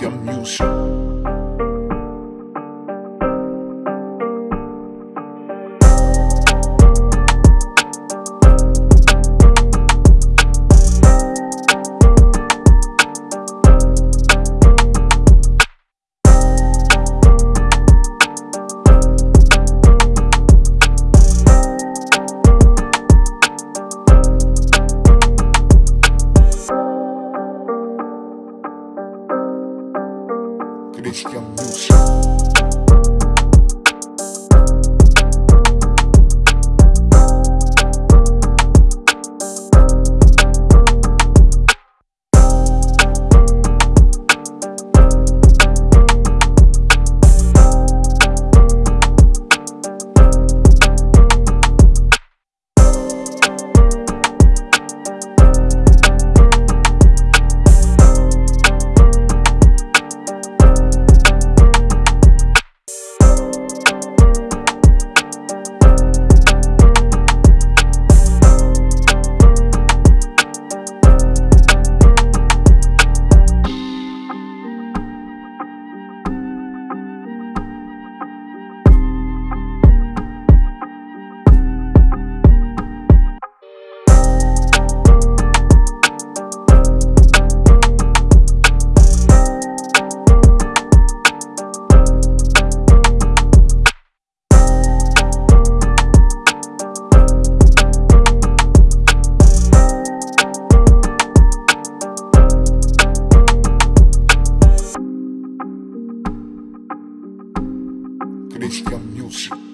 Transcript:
Christian Music. Christian Music. Christian Music.